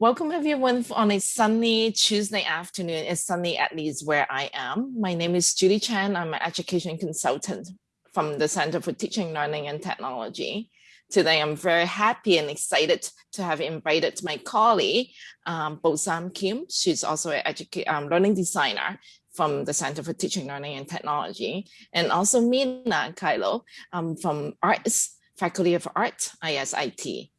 Welcome everyone on a sunny Tuesday afternoon. It's sunny at least where I am. My name is Judy Chan. I'm an education consultant from the Center for Teaching, Learning and Technology. Today, I'm very happy and excited to have invited my colleague, um, Bo-Sung Kim. She's also an um, learning designer from the Center for Teaching, Learning and Technology, and also Mina Kylo um, from Arts, Faculty of Art, ISIT.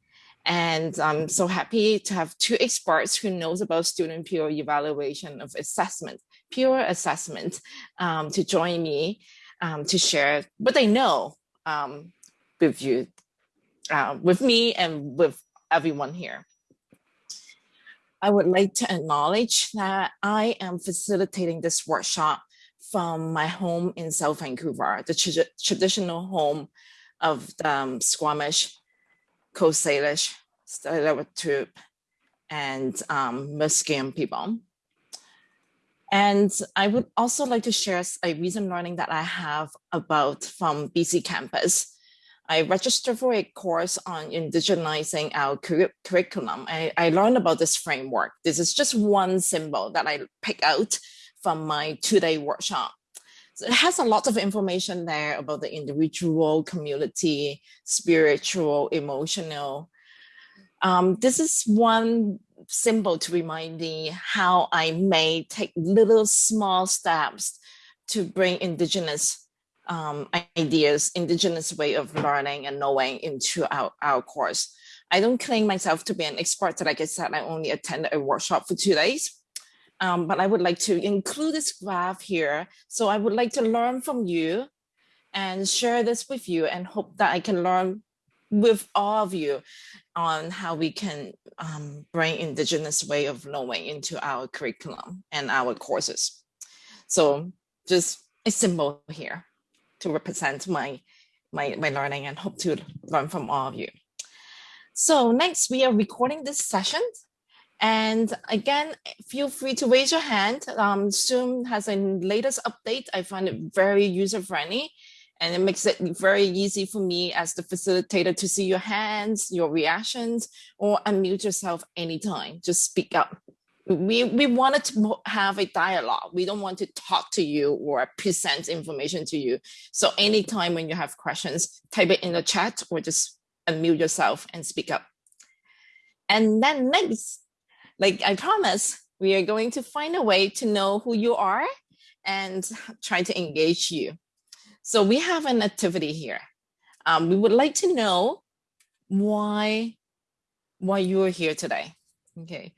And I'm so happy to have two experts who knows about student peer evaluation of assessment, peer assessment, um, to join me um, to share what they know um, with you, uh, with me and with everyone here. I would like to acknowledge that I am facilitating this workshop from my home in South Vancouver, the tra traditional home of the um, Squamish, Coast Salish, Tsleil-Waututh, and um, Musqueam people. And I would also like to share a recent learning that I have about from BCcampus I registered for a course on indigenizing our curriculum. I, I learned about this framework. This is just one symbol that I pick out from my two-day workshop. So it has a lot of information there about the individual, community, spiritual, emotional. Um, this is one symbol to remind me how I may take little small steps to bring indigenous um, ideas, indigenous way of learning and knowing into our, our course. I don't claim myself to be an expert. Like I said, I only attended a workshop for two days. Um, but I would like to include this graph here. So I would like to learn from you and share this with you and hope that I can learn with all of you on how we can um, bring indigenous way of knowing into our curriculum and our courses. So just a symbol here to represent my, my, my learning and hope to learn from all of you. So next, we are recording this session. And again, feel free to raise your hand. Um, Zoom has a latest update. I find it very user-friendly and it makes it very easy for me as the facilitator to see your hands, your reactions, or unmute yourself anytime. Just speak up we, we wanted to have a dialogue. We don't want to talk to you or present information to you. So anytime when you have questions, type it in the chat or just unmute yourself and speak up. And then next, like I promise, we are going to find a way to know who you are and try to engage you. So we have an activity here. Um, we would like to know why, why you're here today. Okay,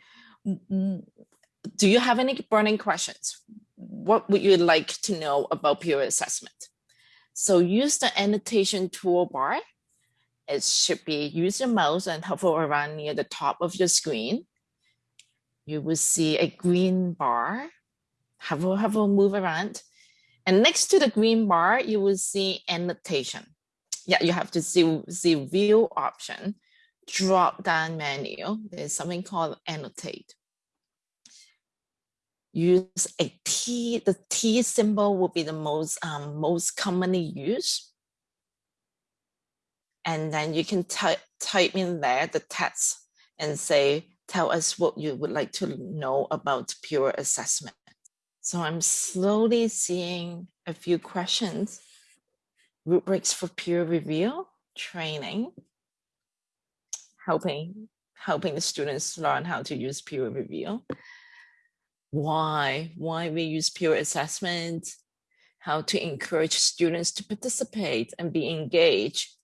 do you have any burning questions? What would you like to know about peer assessment? So use the annotation toolbar. It should be use your mouse and hover around near the top of your screen. You will see a green bar. Hover, hover, move around. And next to the green bar, you will see annotation. Yeah, you have to see, see view option, drop down menu. There's something called annotate use a T. The T symbol will be the most, um, most commonly used. And then you can type, type in there the text and say, tell us what you would like to know about peer assessment. So I'm slowly seeing a few questions. Rubrics for peer review, training, helping, helping the students learn how to use peer review why, why we use peer assessment, how to encourage students to participate and be engaged.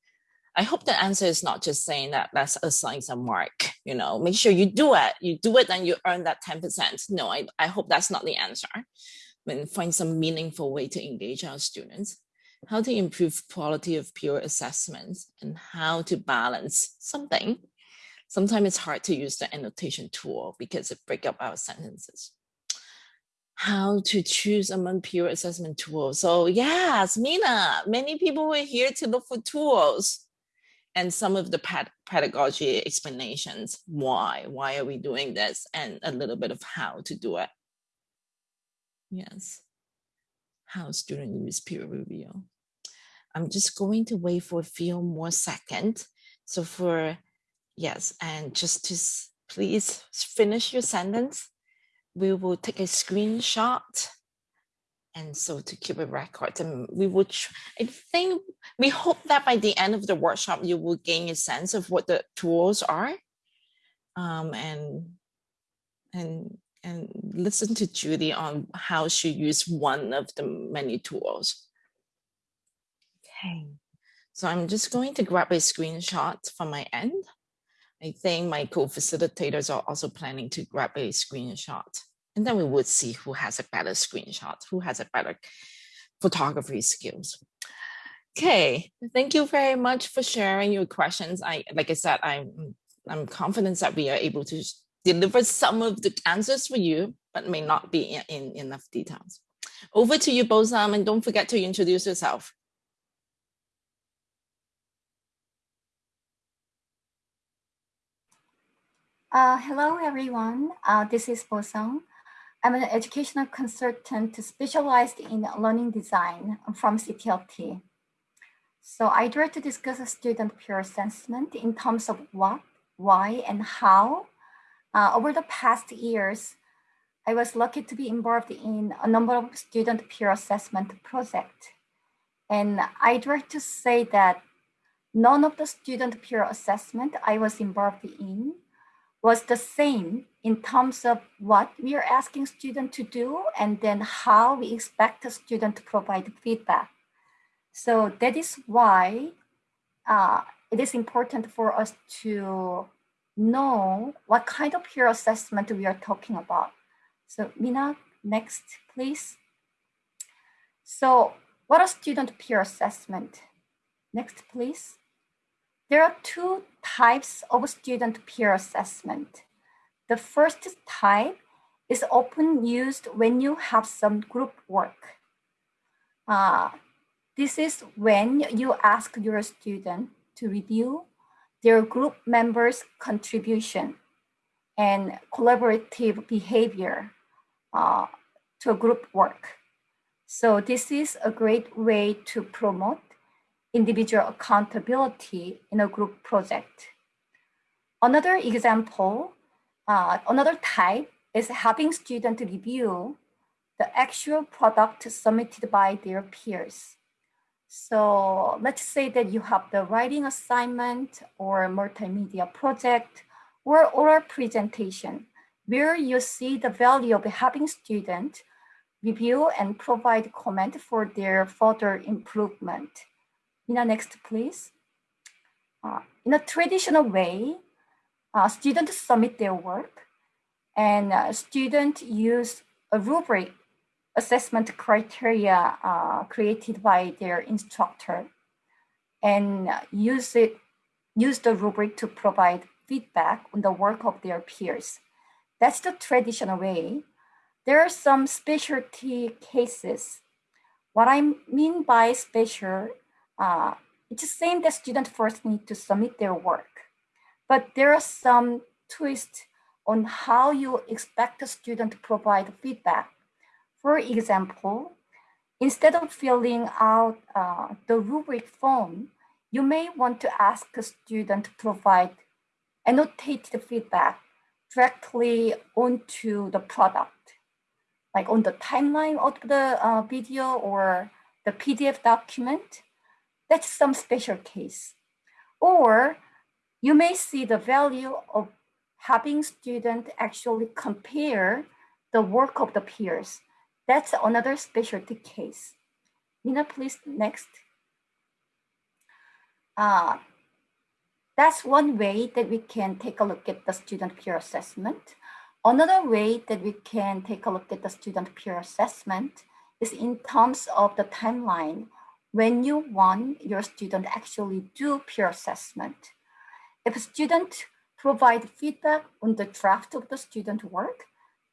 I hope the answer is not just saying that let's assign some mark, you know, make sure you do it, you do it and you earn that 10%. No, I, I hope that's not the answer. I mean, find some meaningful way to engage our students, how to improve quality of peer assessments and how to balance something. Sometimes it's hard to use the annotation tool because it break up our sentences how to choose among peer assessment tools. So yes, Mina, many people were here to look for tools and some of the pedagogy explanations. Why, why are we doing this? And a little bit of how to do it. Yes, how student use peer review. I'm just going to wait for a few more seconds. So for, yes, and just to please finish your sentence. We will take a screenshot. And so to keep a record, and we would I think, we hope that by the end of the workshop, you will gain a sense of what the tools are um, and, and, and listen to Judy on how she used one of the many tools. Okay, so I'm just going to grab a screenshot from my end. I think my co-facilitators are also planning to grab a screenshot. And then we would see who has a better screenshot, who has a better photography skills. Okay, thank you very much for sharing your questions. I, like I said, I'm, I'm confident that we are able to deliver some of the answers for you, but may not be in, in enough details. Over to you, Bosung, and don't forget to introduce yourself. Uh, hello, everyone. Uh, this is Bo Sung. I'm an educational consultant specialized in learning design from CTLT. So I try to discuss student peer assessment in terms of what, why, and how. Uh, over the past years, I was lucky to be involved in a number of student peer assessment projects. And I'd like to say that none of the student peer assessment I was involved in was the same in terms of what we are asking students to do and then how we expect the student to provide feedback. So that is why uh, it is important for us to know what kind of peer assessment we are talking about. So Mina, next, please. So what are student peer assessment? Next, please. There are two types of student peer assessment. The first type is often used when you have some group work. Uh, this is when you ask your student to review their group members' contribution and collaborative behavior uh, to group work. So this is a great way to promote individual accountability in a group project. Another example, uh, another type is having students review the actual product submitted by their peers. So let's say that you have the writing assignment or multimedia project or oral presentation where you see the value of having students review and provide comment for their further improvement. Mina, next, please. Uh, in a traditional way, uh, students submit their work and uh, students use a rubric assessment criteria uh, created by their instructor and use it use the rubric to provide feedback on the work of their peers. That's the traditional way. There are some specialty cases. What I mean by special uh, it's the same that students first need to submit their work, but there are some twists on how you expect the student to provide feedback. For example, instead of filling out uh, the rubric form, you may want to ask a student to provide annotated feedback directly onto the product, like on the timeline of the uh, video or the PDF document. That's some special case. Or you may see the value of having students actually compare the work of the peers. That's another specialty case. Mina, please, next. Uh, that's one way that we can take a look at the student peer assessment. Another way that we can take a look at the student peer assessment is in terms of the timeline when you want your student actually do peer assessment. If a student provide feedback on the draft of the student work,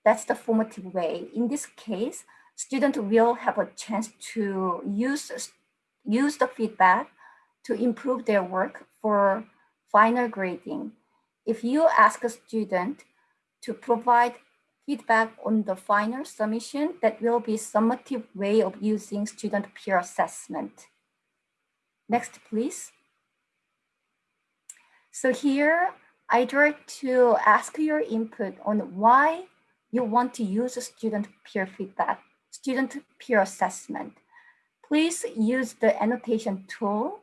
that's the formative way. In this case, student will have a chance to use, use the feedback to improve their work for final grading. If you ask a student to provide feedback on the final submission that will be summative way of using student peer assessment. Next, please. So here, I'd like to ask your input on why you want to use student peer feedback, student peer assessment. Please use the annotation tool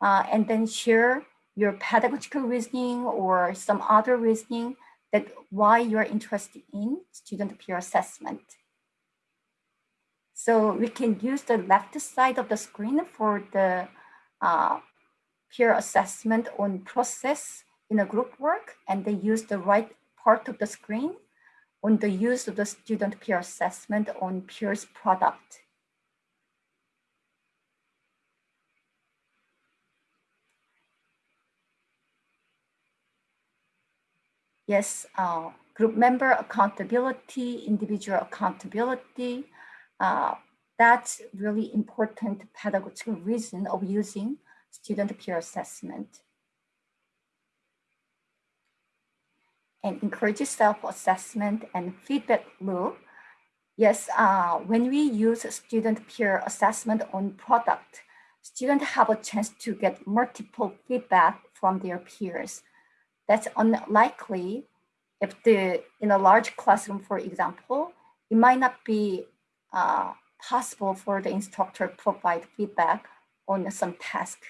uh, and then share your pedagogical reasoning or some other reasoning that why you're interested in student peer assessment. So we can use the left side of the screen for the uh, peer assessment on process in a group work, and they use the right part of the screen on the use of the student peer assessment on peers product. Yes, uh, group member accountability, individual accountability, uh, that's really important pedagogical reason of using student peer assessment. And encourages self-assessment and feedback loop. Yes, uh, when we use student peer assessment on product, students have a chance to get multiple feedback from their peers. That's unlikely if the in a large classroom, for example, it might not be uh, possible for the instructor to provide feedback on some task.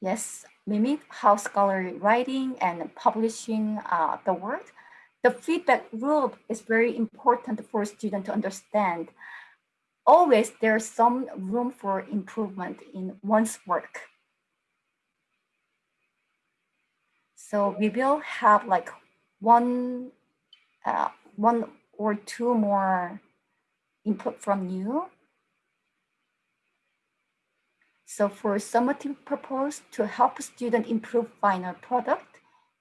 Yes, mimic how scholarly writing and publishing uh, the work. The feedback loop is very important for students to understand. Always there's some room for improvement in one's work. So we will have like one, uh, one or two more input from you. So for summative purpose, to help student improve final product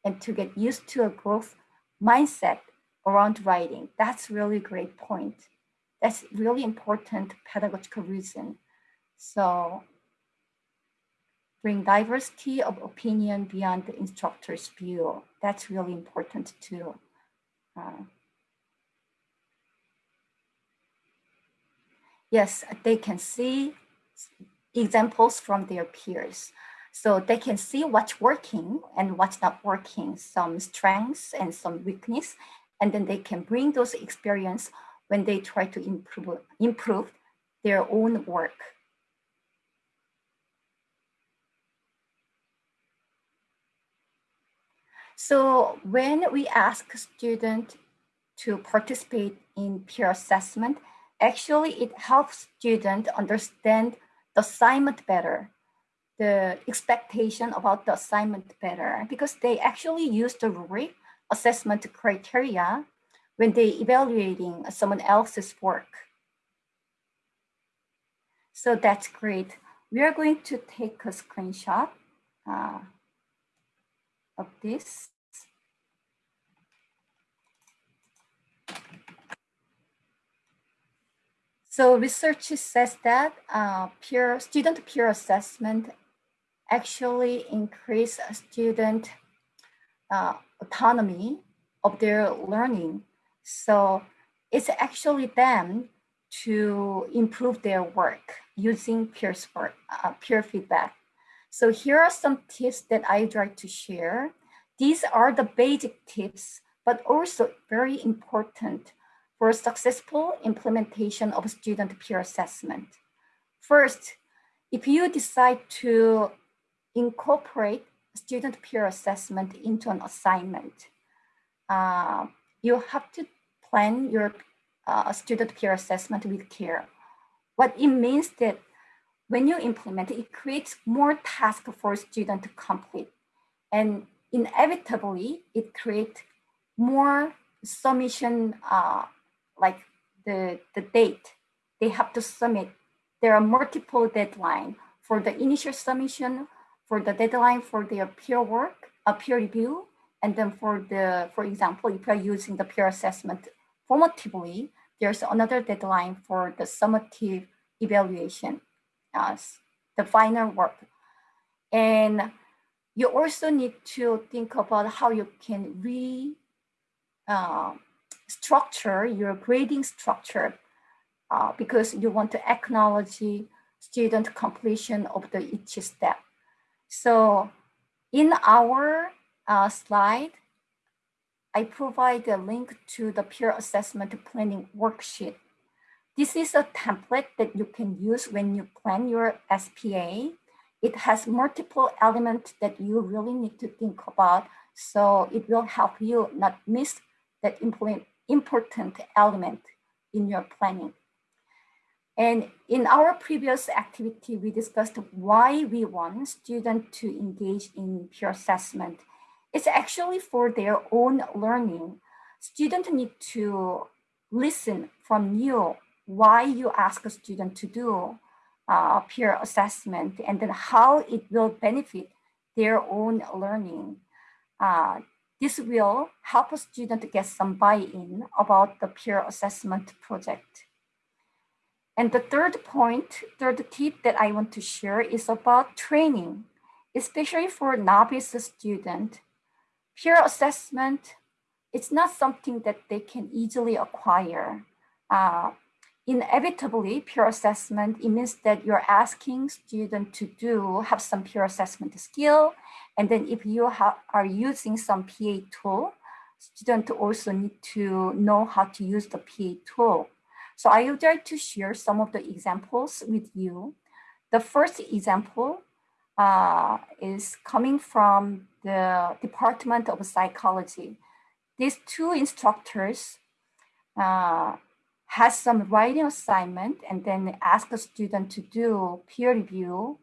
and to get used to a growth mindset around writing, that's really great point. That's really important pedagogical reason. So bring diversity of opinion beyond the instructor's view. That's really important too. Uh, yes, they can see examples from their peers. So they can see what's working and what's not working, some strengths and some weakness, and then they can bring those experience when they try to improve, improve their own work. So when we ask students to participate in peer assessment, actually it helps students understand the assignment better, the expectation about the assignment better, because they actually use the rubric assessment criteria when they evaluating someone else's work. So that's great. We are going to take a screenshot uh, of this. So research says that uh, peer student peer assessment actually increase student uh, autonomy of their learning. So it's actually them to improve their work using peer support, uh, peer feedback. So here are some tips that I'd like to share. These are the basic tips, but also very important for successful implementation of student peer assessment. First, if you decide to incorporate student peer assessment into an assignment, uh, you have to plan your uh, student peer assessment with care. What it means that when you implement it, it creates more tasks for student to complete. And inevitably, it creates more submission uh, like the, the date they have to submit. There are multiple deadline for the initial submission, for the deadline for their peer work, a peer review, and then for the, for example, if you're using the peer assessment formatively, there's another deadline for the summative evaluation, uh, the final work. And you also need to think about how you can re uh, structure, your grading structure, uh, because you want to acknowledge student completion of the each step. So in our uh, slide, I provide a link to the peer assessment planning worksheet. This is a template that you can use when you plan your SPA. It has multiple elements that you really need to think about. So it will help you not miss that important element in your planning. And in our previous activity, we discussed why we want students to engage in peer assessment. It's actually for their own learning. Students need to listen from you why you ask a student to do uh, peer assessment and then how it will benefit their own learning. Uh, this will help a student get some buy-in about the peer assessment project. And the third point, third tip that I want to share is about training, especially for novice student. Peer assessment, it's not something that they can easily acquire. Uh, inevitably, peer assessment, it means that you're asking student to do, have some peer assessment skill. And then if you are using some PA tool, student also need to know how to use the PA tool. So I would like to share some of the examples with you. The first example uh, is coming from the Department of Psychology. These two instructors uh, has some writing assignment and then ask the student to do peer review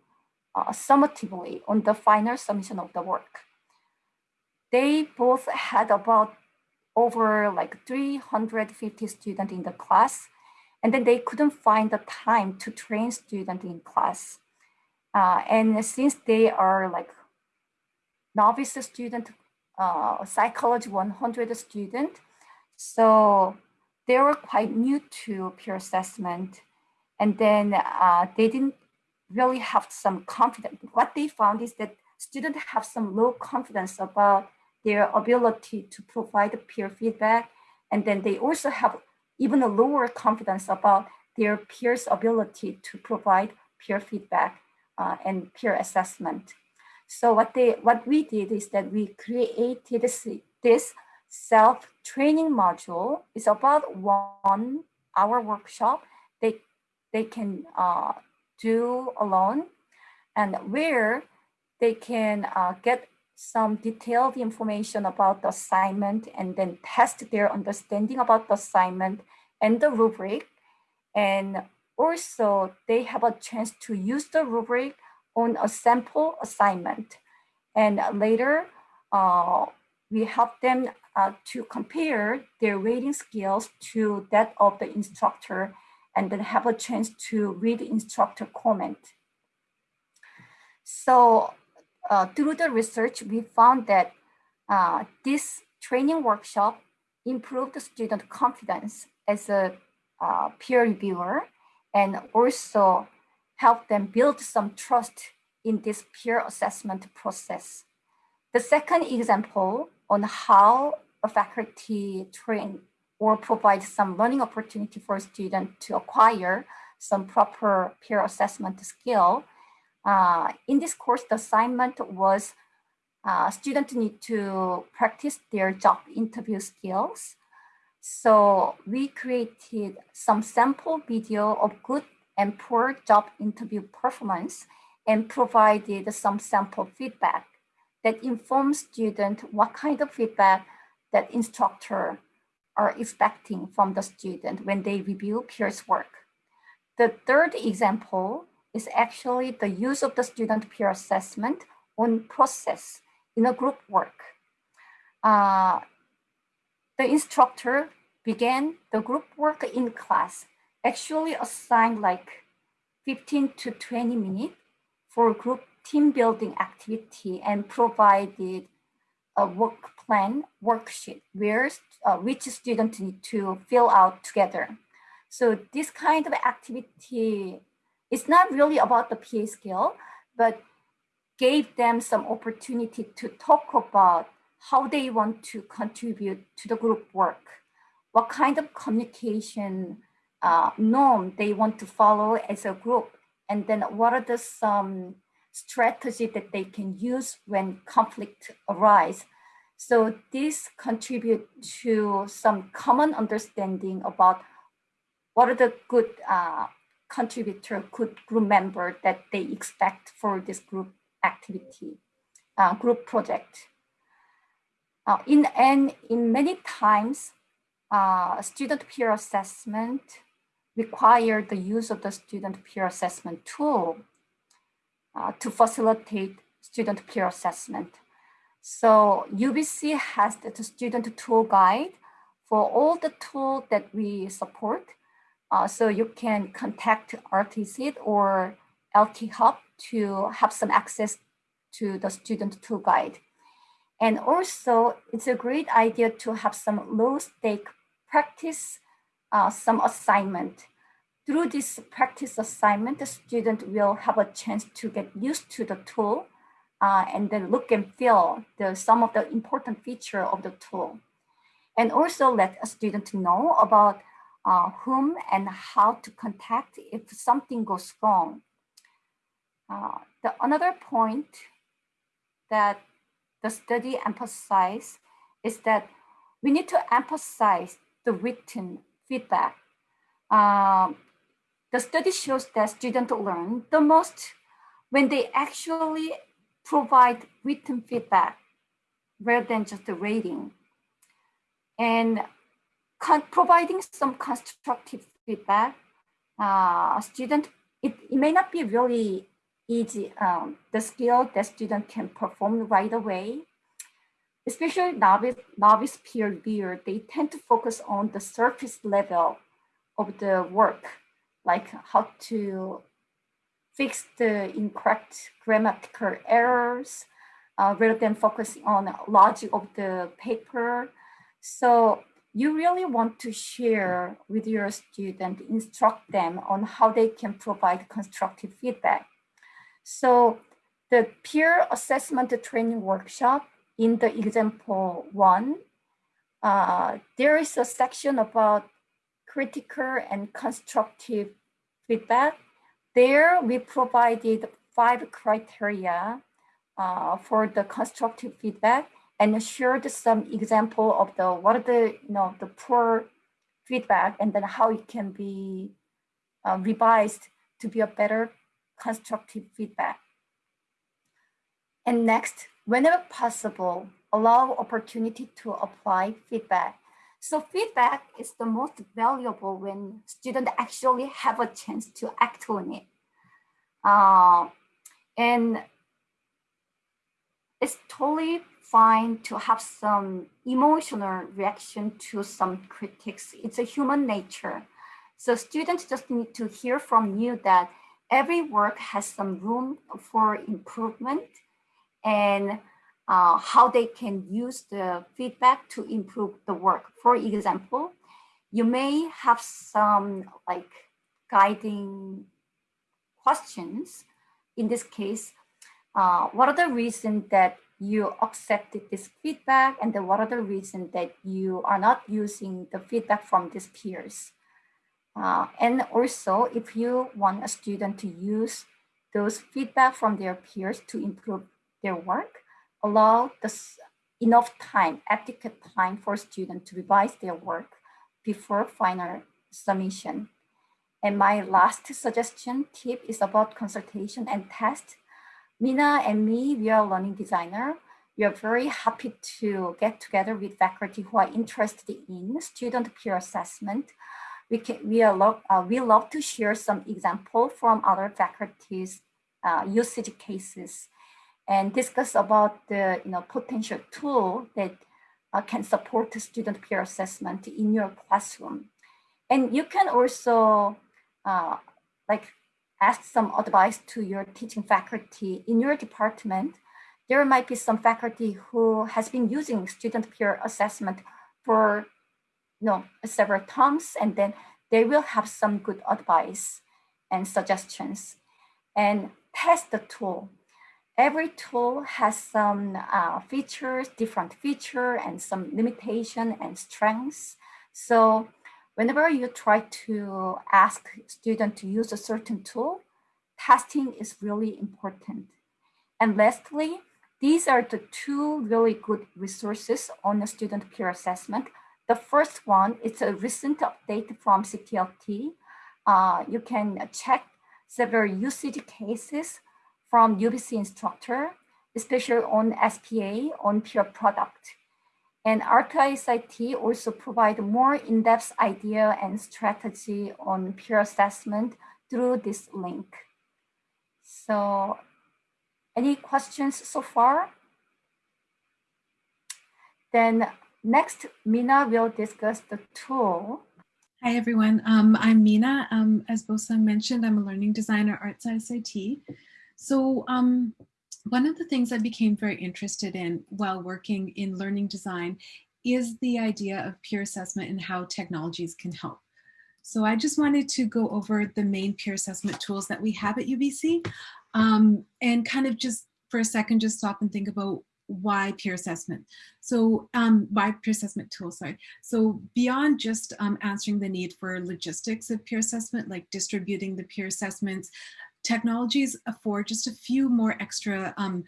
uh, summatively on the final submission of the work. They both had about over like 350 students in the class and then they couldn't find the time to train students in class. Uh, and since they are like novice student, uh, psychology 100 student, so they were quite new to peer assessment. And then uh, they didn't really have some confidence. What they found is that students have some low confidence about their ability to provide peer feedback. And then they also have even a lower confidence about their peers' ability to provide peer feedback uh, and peer assessment. So what they what we did is that we created this, this self-training module. is about one hour workshop they they can uh, do alone and where they can uh, get some detailed information about the assignment and then test their understanding about the assignment and the rubric. And also they have a chance to use the rubric on a sample assignment. And later, uh, we help them uh, to compare their rating skills to that of the instructor and then have a chance to read instructor comment. So uh, through the research, we found that uh, this training workshop improved student confidence as a uh, peer reviewer and also help them build some trust in this peer assessment process. The second example on how a faculty train or provide some learning opportunity for a student to acquire some proper peer assessment skill uh, in this course, the assignment was uh, students need to practice their job interview skills. So we created some sample video of good and poor job interview performance and provided some sample feedback that informs students what kind of feedback that instructor are expecting from the student when they review peers work. The third example is actually the use of the student peer assessment on process in a group work. Uh, the instructor began the group work in class, actually assigned like 15 to 20 minutes for group team building activity and provided a work plan worksheet where uh, which students need to fill out together. So this kind of activity it's not really about the PA skill, but gave them some opportunity to talk about how they want to contribute to the group work, what kind of communication uh, norm they want to follow as a group, and then what are the some strategy that they can use when conflict arise. So this contribute to some common understanding about what are the good uh, contributor, good group member that they expect for this group activity, uh, group project. Uh, in and in many times, uh, student peer assessment require the use of the student peer assessment tool uh, to facilitate student peer assessment. So UBC has the student tool guide for all the tools that we support. Uh, so you can contact RTC or LT Hub to have some access to the student tool guide. And also it's a great idea to have some low stake practice, uh, some assignment. Through this practice assignment, the student will have a chance to get used to the tool uh, and then look and feel the, some of the important feature of the tool. And also let a student know about uh, whom and how to contact if something goes wrong. Uh, the another point that the study emphasized is that we need to emphasize the written feedback. Um, the study shows that students learn the most when they actually provide written feedback rather than just the rating. And providing some constructive feedback, uh, student, it, it may not be really easy, um, the skill that student can perform right away. Especially novice, novice peer reviewer, they tend to focus on the surface level of the work, like how to fix the incorrect grammatical errors uh, rather than focusing on logic of the paper. So you really want to share with your student, instruct them on how they can provide constructive feedback. So the peer assessment training workshop in the example one, uh, there is a section about critical and constructive feedback there we provided five criteria uh, for the constructive feedback and shared some example of the what are the you know the poor feedback and then how it can be uh, revised to be a better constructive feedback. And next, whenever possible, allow opportunity to apply feedback. So feedback is the most valuable when students actually have a chance to act on it. Uh, and it's totally fine to have some emotional reaction to some critics. It's a human nature. So students just need to hear from you that every work has some room for improvement and uh, how they can use the feedback to improve the work. For example, you may have some like guiding questions. In this case, uh, what are the reasons that you accepted this feedback and then what are the reasons that you are not using the feedback from these peers? Uh, and also, if you want a student to use those feedback from their peers to improve their work, allow the enough time, adequate time for students to revise their work before final submission. And my last suggestion tip is about consultation and test. Mina and me, we are learning designer. We are very happy to get together with faculty who are interested in student peer assessment. We, can, we, are love, uh, we love to share some example from other faculties uh, usage cases and discuss about the you know, potential tool that uh, can support student peer assessment in your classroom. And you can also uh, like ask some advice to your teaching faculty in your department. There might be some faculty who has been using student peer assessment for you know, several times, and then they will have some good advice and suggestions. And test the tool every tool has some uh, features, different feature and some limitation and strengths. So whenever you try to ask student to use a certain tool, testing is really important. And lastly, these are the two really good resources on the student peer assessment. The first one is a recent update from CTLT. Uh, you can check several usage cases from UBC instructor, especially on SPA, on peer product. And Arts ISIT also provide more in-depth idea and strategy on peer assessment through this link. So any questions so far? Then next, Mina will discuss the tool. Hi, everyone. Um, I'm Mina. Um, as Bosa mentioned, I'm a learning designer at Arts ISIT. So um, one of the things I became very interested in while working in learning design is the idea of peer assessment and how technologies can help. So I just wanted to go over the main peer assessment tools that we have at UBC um, and kind of just for a second, just stop and think about why peer assessment. So um, why peer assessment tools, sorry. So beyond just um, answering the need for logistics of peer assessment, like distributing the peer assessments, technologies afford just a few more extra um,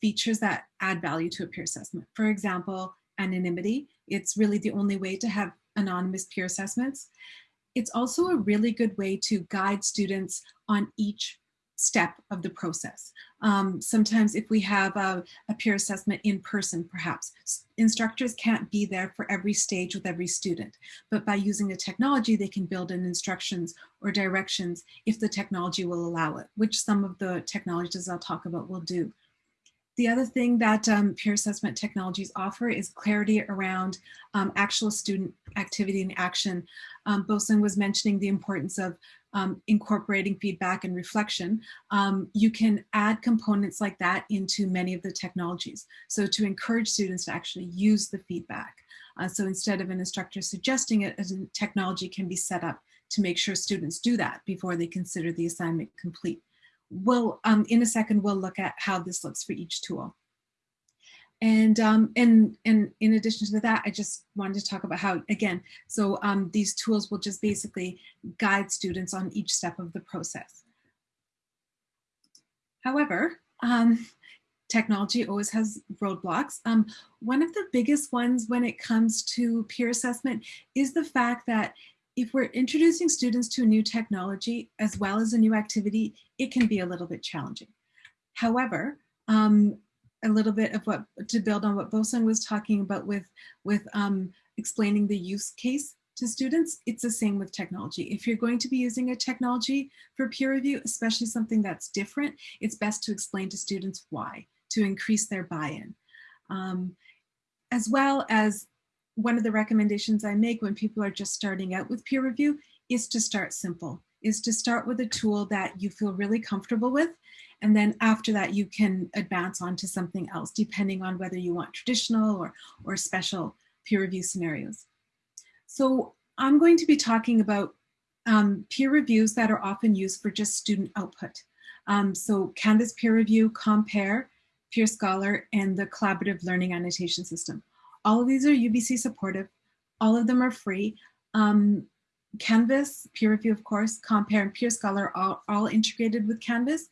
features that add value to a peer assessment. For example, anonymity. It's really the only way to have anonymous peer assessments. It's also a really good way to guide students on each step of the process. Um, sometimes if we have a, a, peer assessment in person, perhaps, instructors can't be there for every stage with every student. But by using the technology, they can build in instructions or directions if the technology will allow it, which some of the technologies I'll talk about will do. The other thing that um, peer assessment technologies offer is clarity around um, actual student activity and action. Um, Bosung was mentioning the importance of um, incorporating feedback and reflection. Um, you can add components like that into many of the technologies. So to encourage students to actually use the feedback. Uh, so instead of an instructor suggesting it, a technology can be set up to make sure students do that before they consider the assignment complete we'll, um, in a second, we'll look at how this looks for each tool. And, um, and, and in addition to that, I just wanted to talk about how, again, so um, these tools will just basically guide students on each step of the process. However, um, technology always has roadblocks. Um, one of the biggest ones when it comes to peer assessment is the fact that if we're introducing students to a new technology as well as a new activity, it can be a little bit challenging. However, um, a little bit of what to build on what Bosung was talking about with, with um, explaining the use case to students, it's the same with technology. If you're going to be using a technology for peer review, especially something that's different, it's best to explain to students why, to increase their buy-in. Um, as well as one of the recommendations I make when people are just starting out with peer review is to start simple, is to start with a tool that you feel really comfortable with. And then after that, you can advance on to something else, depending on whether you want traditional or, or special peer review scenarios. So I'm going to be talking about um, peer reviews that are often used for just student output. Um, so Canvas peer review, ComPAIR, Peer Scholar, and the collaborative learning annotation system. All of these are UBC supportive. All of them are free. Um, Canvas, peer review, of course, ComPAIR and peerScholar are all integrated with Canvas.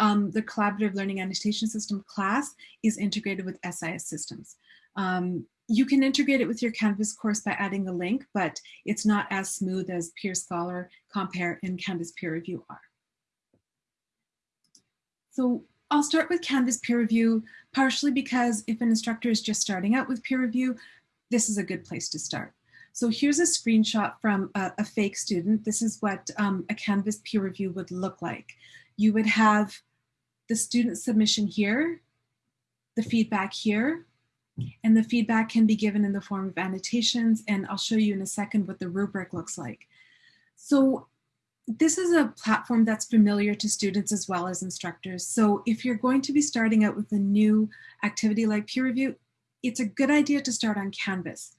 Um, the Collaborative Learning Annotation System class is integrated with SIS systems. Um, you can integrate it with your Canvas course by adding a link, but it's not as smooth as Peer Scholar, ComPAIR, and Canvas Peer Review are. So I'll start with Canvas peer review, partially because if an instructor is just starting out with peer review, this is a good place to start. So here's a screenshot from a, a fake student. This is what um, a Canvas peer review would look like. You would have the student submission here, the feedback here, and the feedback can be given in the form of annotations, and I'll show you in a second what the rubric looks like. So this is a platform that's familiar to students as well as instructors. So if you're going to be starting out with a new activity like peer review, it's a good idea to start on Canvas.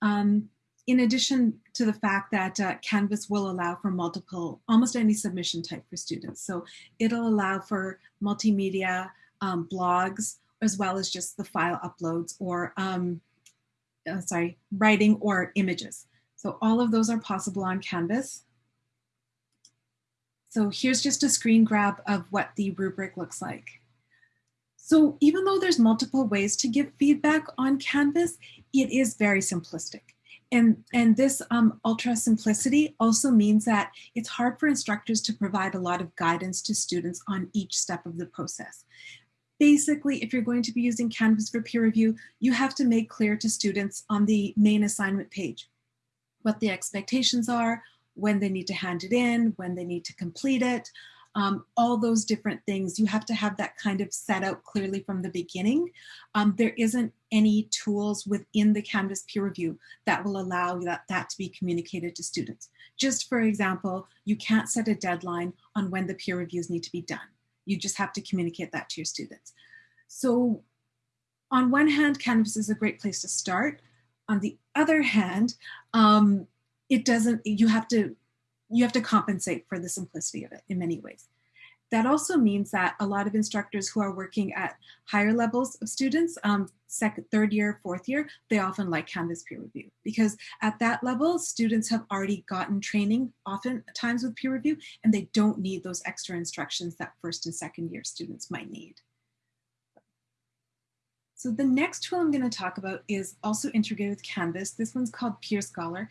Um, in addition to the fact that uh, Canvas will allow for multiple, almost any submission type for students. So it'll allow for multimedia, um, blogs, as well as just the file uploads or, um, uh, sorry, writing or images. So all of those are possible on Canvas. So here's just a screen grab of what the rubric looks like. So even though there's multiple ways to give feedback on Canvas, it is very simplistic. And, and this um, ultra simplicity also means that it's hard for instructors to provide a lot of guidance to students on each step of the process. Basically, if you're going to be using Canvas for peer review, you have to make clear to students on the main assignment page what the expectations are, when they need to hand it in, when they need to complete it, um, all those different things. You have to have that kind of set out clearly from the beginning. Um, there isn't any tools within the Canvas peer review that will allow that, that to be communicated to students. Just for example, you can't set a deadline on when the peer reviews need to be done. You just have to communicate that to your students. So on one hand, Canvas is a great place to start. On the other hand, um, it doesn't, you have to you have to compensate for the simplicity of it in many ways. That also means that a lot of instructors who are working at higher levels of students, um, second, third year, fourth year, they often like Canvas peer review because at that level, students have already gotten training often times with peer review and they don't need those extra instructions that first and second year students might need. So the next tool I'm going to talk about is also integrated with Canvas. This one's called peerScholar.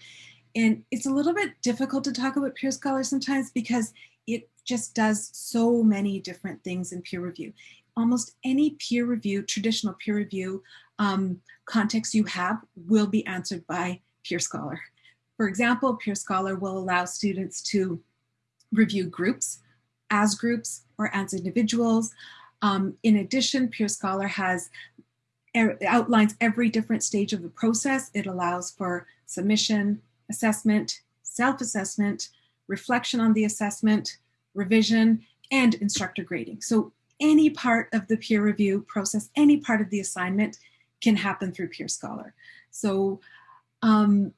And it's a little bit difficult to talk about peerScholar sometimes because it just does so many different things in peer review. Almost any peer review, traditional peer review um, context you have will be answered by peerScholar. For example, peerScholar will allow students to review groups as groups or as individuals. Um, in addition, peerScholar has er, outlines every different stage of the process. It allows for submission, assessment, self-assessment, reflection on the assessment, revision, and instructor grading. So any part of the peer review process, any part of the assignment can happen through peerScholar. So um,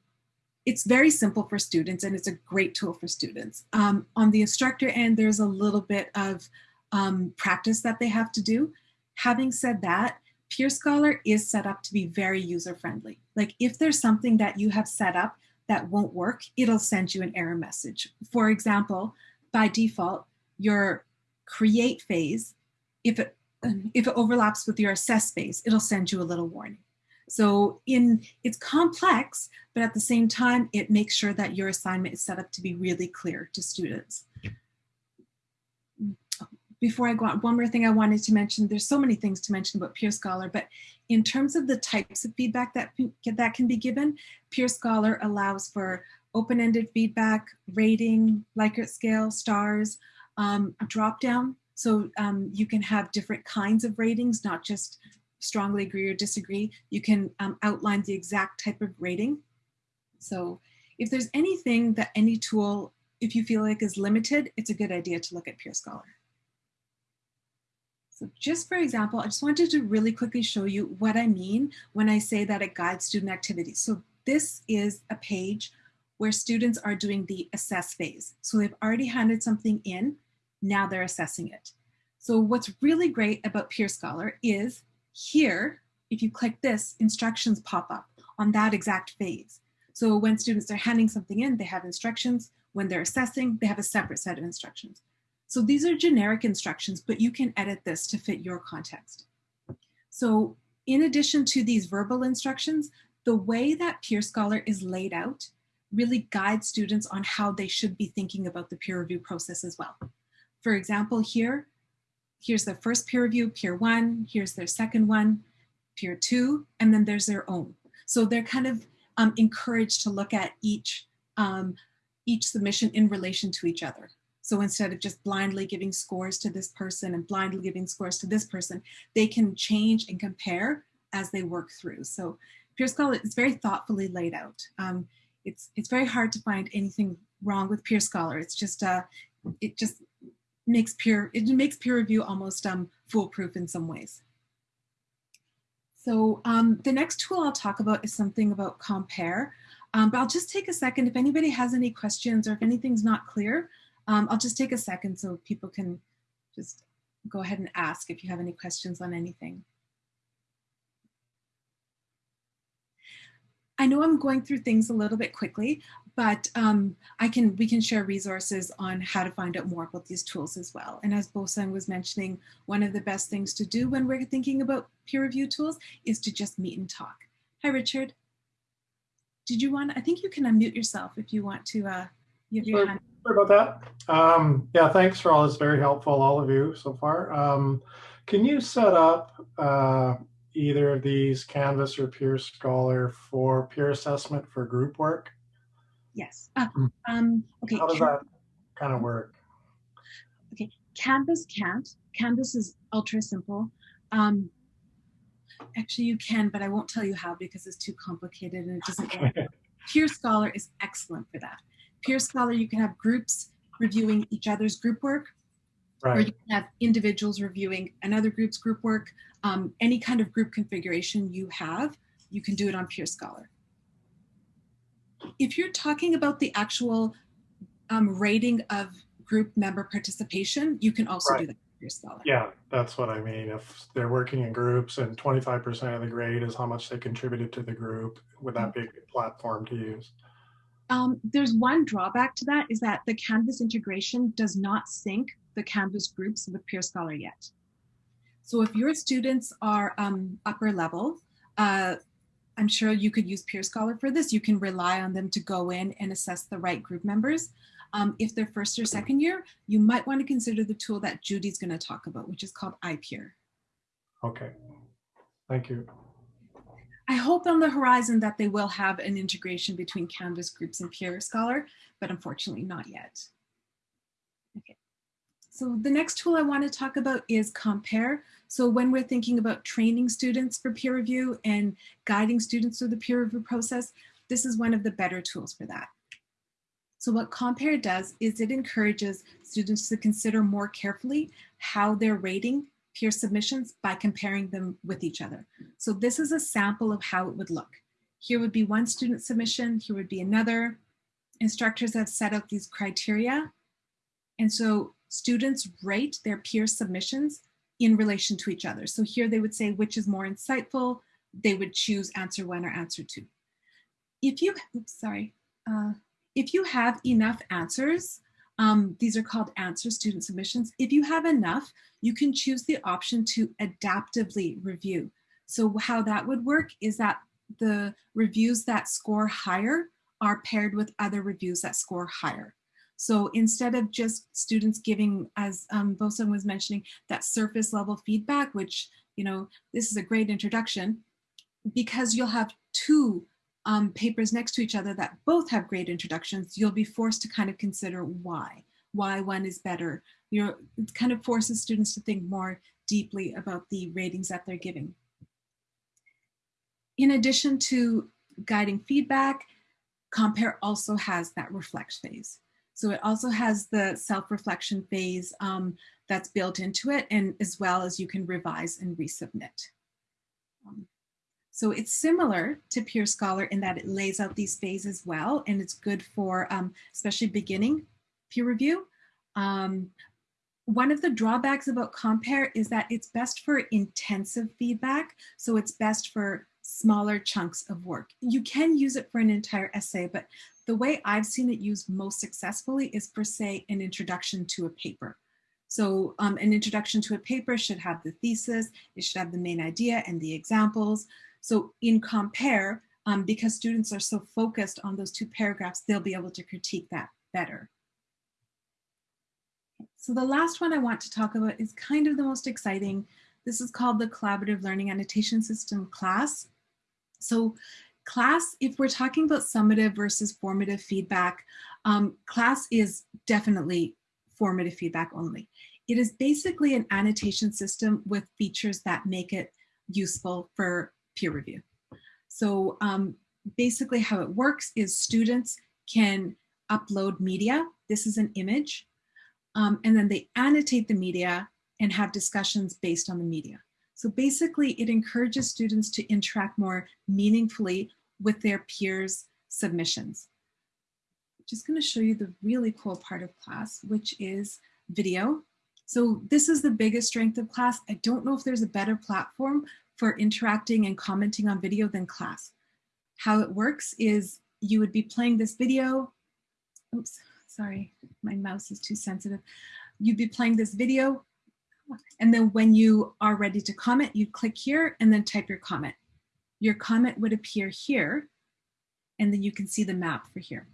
it's very simple for students and it's a great tool for students. Um, on the instructor end, there's a little bit of um, practice that they have to do. Having said that, peerScholar is set up to be very user friendly. Like if there's something that you have set up that won't work, it'll send you an error message. For example, by default, your create phase, if it, if it overlaps with your assess phase, it'll send you a little warning. So in it's complex, but at the same time, it makes sure that your assignment is set up to be really clear to students before I go on, one more thing I wanted to mention, there's so many things to mention about peerScholar, but in terms of the types of feedback that, that can be given, peerScholar allows for open-ended feedback, rating, Likert scale, stars, um, drop down. So um, you can have different kinds of ratings, not just strongly agree or disagree. You can um, outline the exact type of rating. So if there's anything that any tool, if you feel like is limited, it's a good idea to look at peerScholar. So just for example, I just wanted to really quickly show you what I mean when I say that it guides student activities. So this is a page where students are doing the assess phase. So they've already handed something in, now they're assessing it. So what's really great about peerScholar is here, if you click this, instructions pop up on that exact phase. So when students are handing something in, they have instructions. When they're assessing, they have a separate set of instructions. So these are generic instructions, but you can edit this to fit your context. So in addition to these verbal instructions, the way that peerScholar is laid out really guides students on how they should be thinking about the peer review process as well. For example, here, here's their first peer review, peer one, here's their second one, peer two, and then there's their own. So they're kind of um, encouraged to look at each, um, each submission in relation to each other. So instead of just blindly giving scores to this person and blindly giving scores to this person, they can change and ComPAIR as they work through. So peerScholar is very thoughtfully laid out. Um, it's, it's very hard to find anything wrong with peerScholar. It's just, uh, it just makes peer, it makes peer review almost um, foolproof in some ways. So um, the next tool I'll talk about is something about compare. Um, but I'll just take a second if anybody has any questions or if anything's not clear, um, I'll just take a second so people can just go ahead and ask if you have any questions on anything. I know I'm going through things a little bit quickly, but um, I can we can share resources on how to find out more about these tools as well. And as Bosung was mentioning, one of the best things to do when we're thinking about peer review tools is to just meet and talk. Hi, Richard. Did you want, I think you can unmute yourself if you want to, uh, you have your hand. Sorry about that. Um, yeah, thanks for all this. Very helpful, all of you so far. Um, can you set up uh, either of these Canvas or peerScholar for peer assessment for group work? Yes. Uh, um, okay. How does that kind of work? Okay. Canvas can't. Canvas is ultra simple. Um, actually, you can, but I won't tell you how because it's too complicated and it doesn't work. peerScholar is excellent for that. peerScholar, you can have groups reviewing each other's group work, or you can have individuals reviewing another group's group work. Um, any kind of group configuration you have, you can do it on peerScholar. If you're talking about the actual um, rating of group member participation, you can also do that peerScholar. Yeah, that's what I mean. If they're working in groups and 25% of the grade is how much they contributed to the group, would that be a good platform to use? Um, there's one drawback to that is that the Canvas integration does not sync the Canvas groups with peerScholar yet. So if your students are um, upper level, uh, I'm sure you could use peerScholar for this. You can rely on them to go in and assess the right group members. Um, if they're first or second year, you might want to consider the tool that Judy's going to talk about, which is called iPeer. Okay. Thank you. I hope on the horizon that they will have an integration between Canvas groups and peerScholar, but unfortunately not yet. Okay. So the next tool I want to talk about is ComPAIR. So when we're thinking about training students for peer review and guiding students through the peer review process, this is one of the better tools for that. So what ComPAIR does is it encourages students to consider more carefully how they're rating peer submissions by comparing them with each other. So this is a sample of how it would look. Here would be one student submission, here would be another. Instructors have set out these criteria. And so students rate their peer submissions in relation to each other. So here they would say which is more insightful. They would choose answer one or answer two. If you, oops, sorry. Uh, if you have enough answers, um, these are called answer student submissions. If you have enough, you can choose the option to adaptively review. So how that would work is that the reviews that score higher are paired with other reviews that score higher. So instead of just students giving, as um, Bosung was mentioning, that surface level feedback, which, you know, this is a great introduction, because you'll have two um, papers next to each other that both have great introductions, you'll be forced to kind of consider why, why one is better. You know, it kind of forces students to think more deeply about the ratings that they're giving. In addition to guiding feedback, ComPAIR also has that reflect phase. So it also has the self-reflection phase um, that's built into it and as well as you can revise and resubmit. Um, so it's similar to peerScholar in that it lays out these phases well and it's good for um, especially beginning peer review. Um, one of the drawbacks about ComPAIR is that it's best for intensive feedback. So it's best for smaller chunks of work. You can use it for an entire essay, but the way I've seen it used most successfully is for say an introduction to a paper. So um, an introduction to a paper should have the thesis, it should have the main idea and the examples. So in ComPAIR, um, because students are so focused on those two paragraphs, they'll be able to critique that better. So the last one I want to talk about is kind of the most exciting. This is called the Collaborative Learning Annotation System CLAS. So CLAS, if we're talking about summative versus formative feedback, um, CLAS is definitely formative feedback only. It is basically an annotation system with features that make it useful for peer review. So um, basically how it works is students can upload media. This is an image. Um, and then they annotate the media and have discussions based on the media. So basically it encourages students to interact more meaningfully with their peers' submissions. Just gonna show you the really cool part of CLAS, which is video. So this is the biggest strength of CLAS. I don't know if there's a better platform for interacting and commenting on video than CLAS. how it works is you would be playing this video. Oops, sorry, my mouse is too sensitive. You'd be playing this video and then when you are ready to comment, you click here and then type your comment. Your comment would appear here and then you can see the map for here.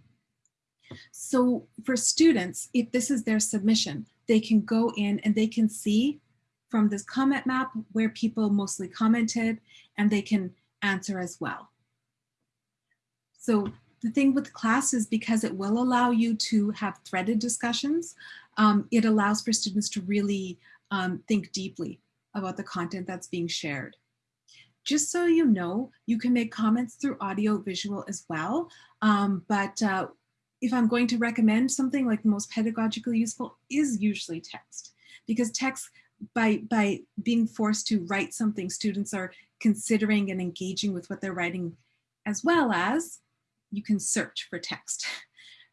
So for students, if this is their submission, they can go in and they can see from this comment map where people mostly commented and they can answer as well. So the thing with CLAS is because it will allow you to have threaded discussions, um, it allows for students to really um, think deeply about the content that's being shared. Just so you know, you can make comments through audio visual as well, um, but uh, if I'm going to recommend something like the most pedagogically useful is usually text because text by by being forced to write something students are considering and engaging with what they're writing as well as you can search for text.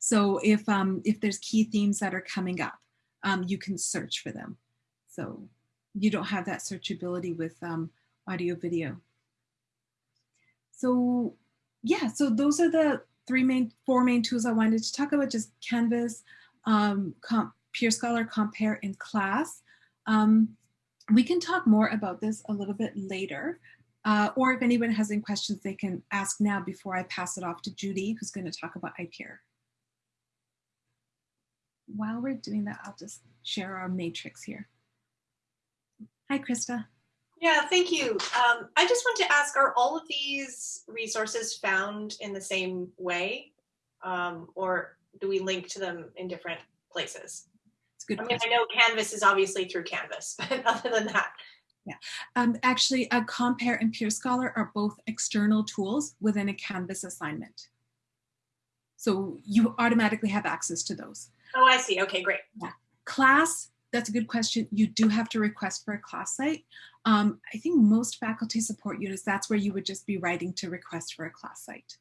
So if um if there's key themes that are coming up um, you can search for them. So you don't have that searchability with um, audio video. So yeah so those are the three main, four main tools I wanted to talk about, just Canvas, um, Peer Scholar, ComPAIR, and CLAS. Um, we can talk more about this a little bit later. Uh, or if anyone has any questions, they can ask now before I pass it off to Judy, who's going to talk about iPeer. While we're doing that, I'll just share our matrix here. Hi, Krista. Yeah, thank you. Um, I just want to ask, are all of these resources found in the same way? Um, or do we link to them in different places? It's good. I mean, I know Canvas is obviously through Canvas, but other than that. Yeah, um, actually, a ComPAIR and peerScholar are both external tools within a Canvas assignment. So you automatically have access to those. Oh, I see. Okay, great. Yeah. CLAS that's a good question. You do have to request for a CLAS site. Um, I think most faculty support units, that's where you would just be writing to request for a CLAS site.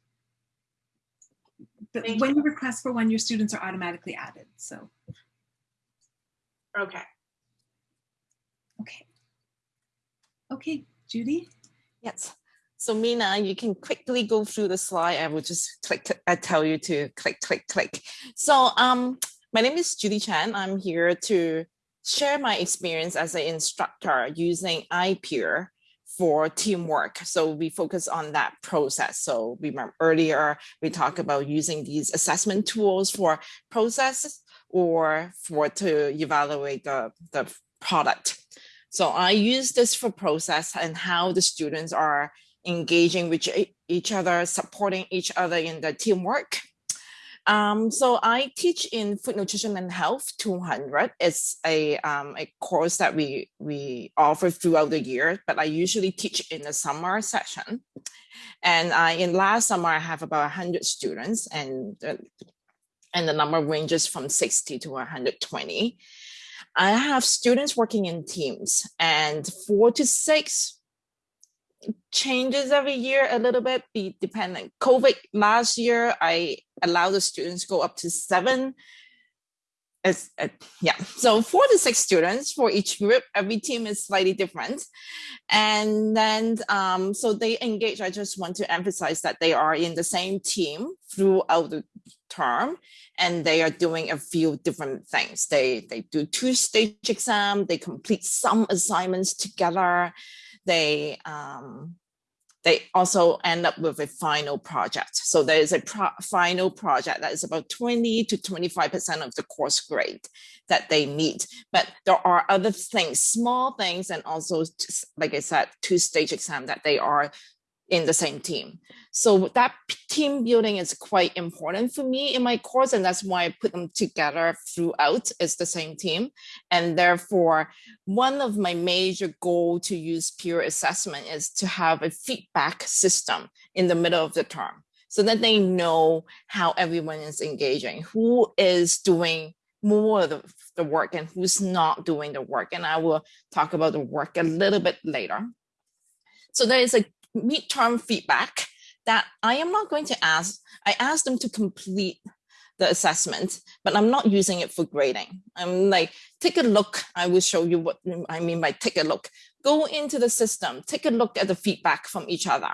But Thank when you. you request for one, your students are automatically added. So, Okay. okay. Okay, Judy? Yes. So Mina, you can quickly go through the slide. I will just click, I tell you to click, click, click. So um, my name is Judy Chan. I'm here to share my experience as an instructor using iPeer for teamwork. So we focus on that process. So we remember earlier, we talked about using these assessment tools for processes or for to evaluate the, the product. So I use this for process and how the students are engaging with each other, supporting each other in the teamwork. Um, so I teach in Food Nutrition and Health 200. It's a, um, a course that we, we offer throughout the year, but I usually teach in the summer session. And I, in last summer, I have about 100 students and, uh, and the number ranges from 60 to 120. I have students working in teams and four to six changes every year a little bit be dependent covid last year i allowed the students go up to seven it's, uh, yeah. So four to six students for each group. Every team is slightly different. And then um, so they engage i just want to emphasize that they are in the same team throughout the term and they are doing a few different things. They they do two stage exam. They complete some assignments together. They um, they also end up with a final project. So there is a pro final project that is about 20 to 25% of the course grade that they meet. But there are other things, small things, and also, like I said, two stage exam that they are in the same team. So that team building is quite important for me in my course, and that's why I put them together throughout as the same team. And therefore, one of my major goal to use peer assessment is to have a feedback system in the middle of the term so that they know how everyone is engaging, who is doing more of the, the work and who's not doing the work. And I will talk about the work a little bit later. So there is a midterm feedback that I am not going to ask. I ask them to complete the assessment, but I'm not using it for grading. I'm like, take a look. I will show you what I mean by take a look. Go into the system, take a look at the feedback from each other.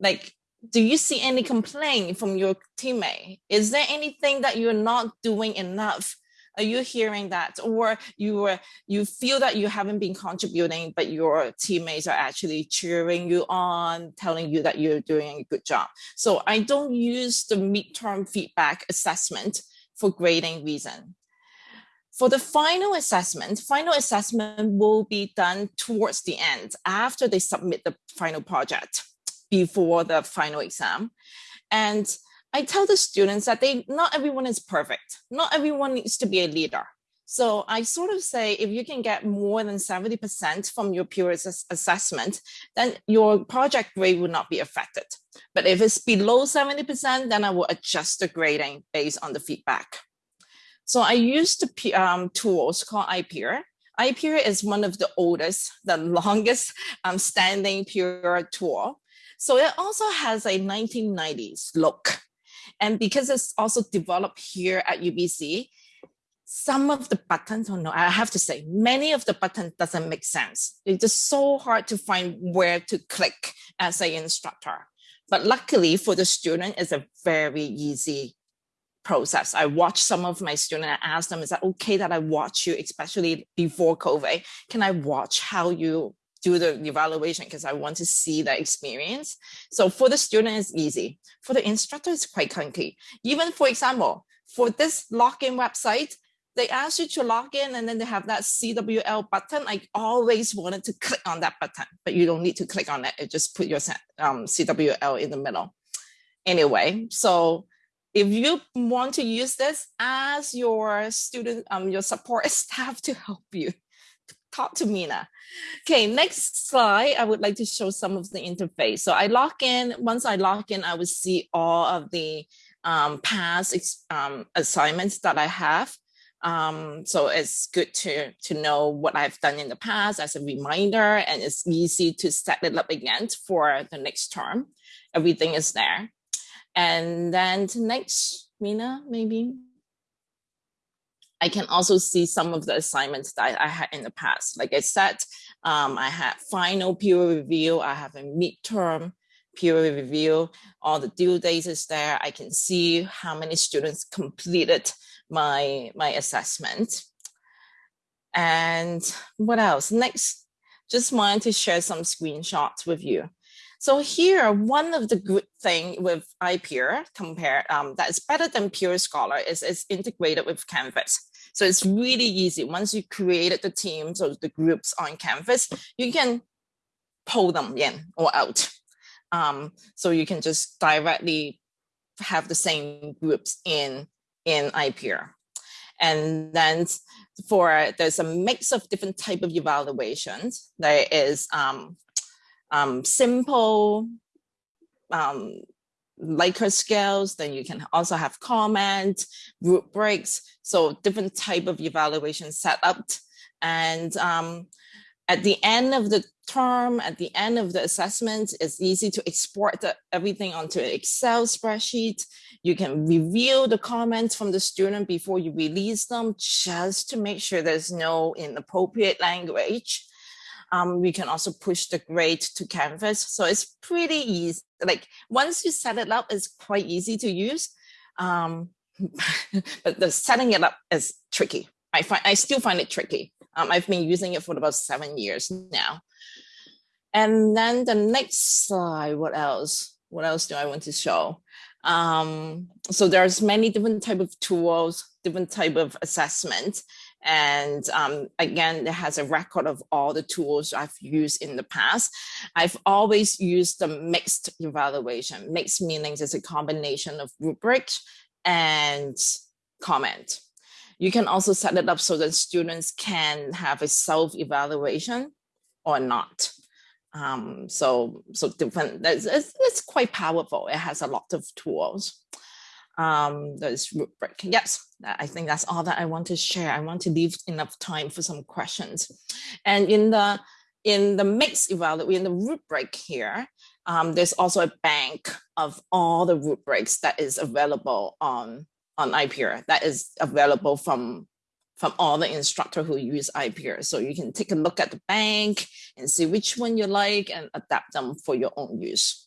Like do you see any complaint from your teammate? Is there anything that you're not doing enough? Are you hearing that? Or you were you feel that you haven't been contributing, but your teammates are actually cheering you on, telling you that you're doing a good job. So I don't use the midterm feedback assessment for grading reason. For the final assessment, final assessment will be done towards the end after they submit the final project before the final exam. And I tell the students that they not everyone is perfect. Not everyone needs to be a leader. So I sort of say if you can get more than 70% from your peer ass assessment, then your project grade will not be affected. But if it's below 70%, then I will adjust the grading based on the feedback. So I use the um, tools called iPeer. iPeer is one of the oldest, the longest um, standing peer tool. So it also has a 1990s look. And because it's also developed here at UBC, some of the buttons, oh no, I have to say, many of the buttons doesn't make sense. It's just so hard to find where to click as an instructor. But luckily for the student, it's a very easy process. I watch some of my students, I ask them, is that okay that I watch you, especially before COVID? Can I watch how you do the evaluation because I want to see that experience. So for the student, it's easy. For the instructor, it's quite clunky. Even for example, for this login website, they ask you to log in and then they have that CWL button. I always wanted to click on that button, but you don't need to click on it. You just put your um, CWL in the middle. Anyway, so if you want to use this, ask your student, um, your support staff to help you talk to Mina. Okay, next slide, I would like to show some of the interface. So I log in, once I log in, I will see all of the um, past um, assignments that I have. Um, so it's good to, to know what I've done in the past as a reminder, and it's easy to set it up again for the next term. Everything is there. And then next, Mina, maybe. I can also see some of the assignments that I had in the past. Like I said, um, I had final peer review, I have a midterm peer review, all the due dates is there. I can see how many students completed my, my assessment. And what else? Next, just wanted to share some screenshots with you. So here, one of the good thing with iPeer compare um, that's better than peerScholar is it's integrated with Canvas. So it's really easy. Once you created the teams or the groups on Canvas, you can pull them in or out. Um, so you can just directly have the same groups in, in iPeer. And then for, there's a mix of different type of evaluations. There is um, um, simple um, Likert scales, then you can also have comment, rubrics, so different type of evaluation set up. And um, at the end of the term, at the end of the assessment, it's easy to export the, everything onto an Excel spreadsheet. You can review the comments from the student before you release them, just to make sure there's no inappropriate language. Um, we can also push the grade to Canvas. So it's pretty easy. Like once you set it up, it's quite easy to use. Um, but the setting it up is tricky. I find I still find it tricky. Um, I've been using it for about seven years now. And then the next slide, what else? What else do I want to show? Um, so there's many different type of tools, different type of assessment. And um, again, it has a record of all the tools I've used in the past. I've always used the mixed evaluation. Mixed meanings is a combination of rubric and comment. You can also set it up so that students can have a self-evaluation or not. Um, so, so different, it's, it's, quite powerful. It has a lot of tools um, rubric. Yes, I think that's all that I want to share. I want to leave enough time for some questions. And in the in the mix evaluation, in the rubric here, um, there's also a bank of all the rubrics that is available on on iPeer that is available from from all the instructor who use iPeer. So you can take a look at the bank and see which one you like and adapt them for your own use.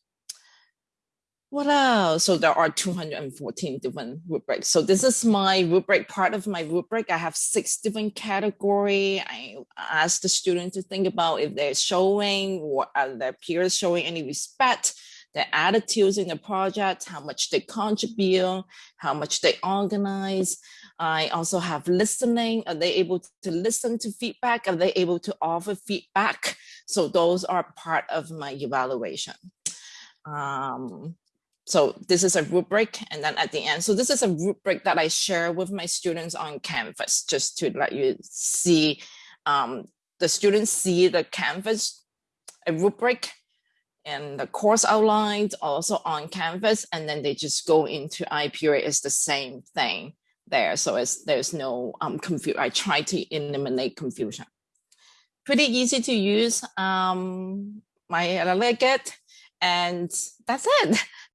What else? So there are 214 different rubrics. So this is my rubric, part of my rubric. I have six different category. I ask the student to think about if they're showing or are their peers showing any respect, their attitudes in the project, how much they contribute, how much they organize. I also have listening. Are they able to listen to feedback? Are they able to offer feedback? So those are part of my evaluation. Um, so this is a rubric and then at the end, so this is a rubric that I share with my students on Canvas, just to let you see, um, the students see the Canvas, a rubric and the course outlines also on Canvas, and then they just go into iPeer, it's the same thing there. So it's, there's no um, confusion. I try to eliminate confusion. Pretty easy to use. Um, my, I like it. And that's it.